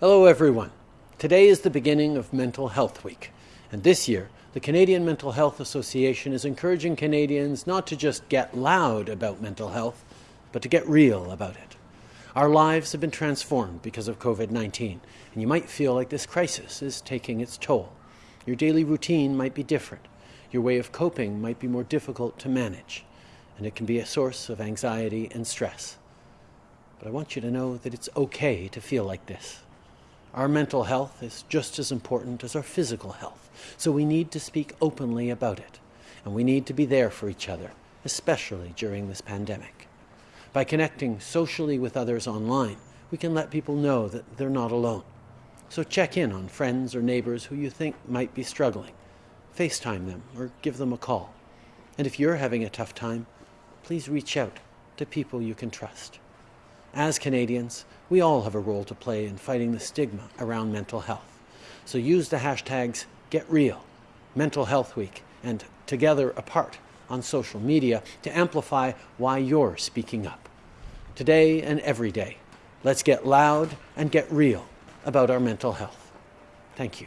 Hello, everyone. Today is the beginning of Mental Health Week, and this year, the Canadian Mental Health Association is encouraging Canadians not to just get loud about mental health, but to get real about it. Our lives have been transformed because of COVID 19, and you might feel like this crisis is taking its toll. Your daily routine might be different, your way of coping might be more difficult to manage, and it can be a source of anxiety and stress. But I want you to know that it's okay to feel like this. Our mental health is just as important as our physical health, so we need to speak openly about it, and we need to be there for each other, especially during this pandemic. By connecting socially with others online, we can let people know that they're not alone. So check in on friends or neighbors who you think might be struggling. FaceTime them or give them a call. And if you're having a tough time, please reach out to people you can trust. As Canadians, we all have a role to play in fighting the stigma around mental health. So use the hashtags GetReal, Mental Health Week, and Together Apart on social media to amplify why you're speaking up. Today and every day, let's get loud and get real about our mental health. Thank you.